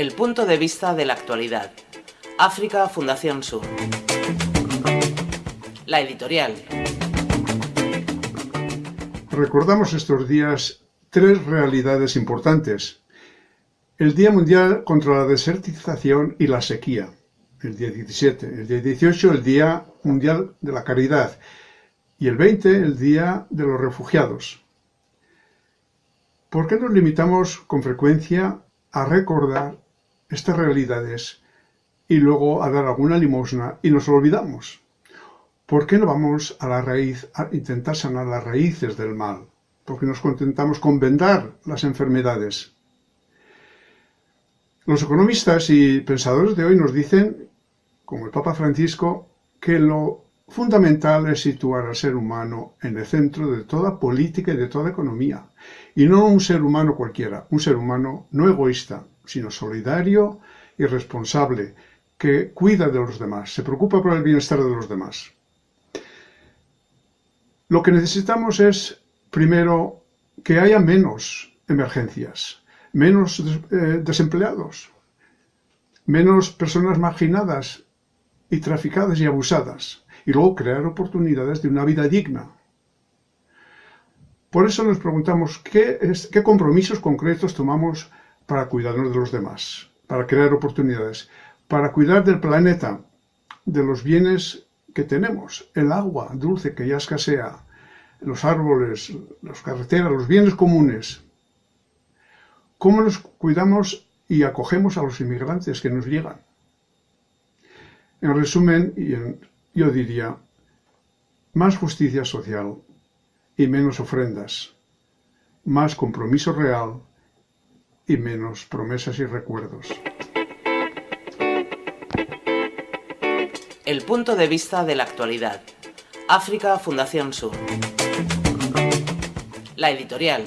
El punto de vista de la actualidad. África Fundación Sur. La editorial. Recordamos estos días tres realidades importantes. El Día Mundial contra la Desertización y la Sequía, el día 17. El día 18, el Día Mundial de la Caridad. Y el 20, el Día de los Refugiados. ¿Por qué nos limitamos con frecuencia a recordar estas realidades y luego a dar alguna limosna y nos olvidamos? ¿Por qué no vamos a la raíz, a intentar sanar las raíces del mal? ¿Por qué nos contentamos con vendar las enfermedades? Los economistas y pensadores de hoy nos dicen, como el Papa Francisco, que lo fundamental es situar al ser humano en el centro de toda política y de toda economía. Y no un ser humano cualquiera, un ser humano no egoísta, sino solidario y responsable, que cuida de los demás, se preocupa por el bienestar de los demás. Lo que necesitamos es, primero, que haya menos emergencias, menos eh, desempleados, menos personas marginadas y traficadas y abusadas, y luego crear oportunidades de una vida digna. Por eso nos preguntamos qué, compromisos concretos tomamos para cuidarnos de los demás, para crear oportunidades, para cuidar del planeta, de los bienes que tenemos, el agua dulce que ya escasea, los árboles, las carreteras, los bienes comunes. ¿Cómo nos cuidamos y acogemos a los inmigrantes que nos llegan? En resumen, yo diría, más justicia social y menos ofrendas, más compromiso real y menos promesas y recuerdos. El punto de vista de la actualidad. África Fundación Sur. La editorial.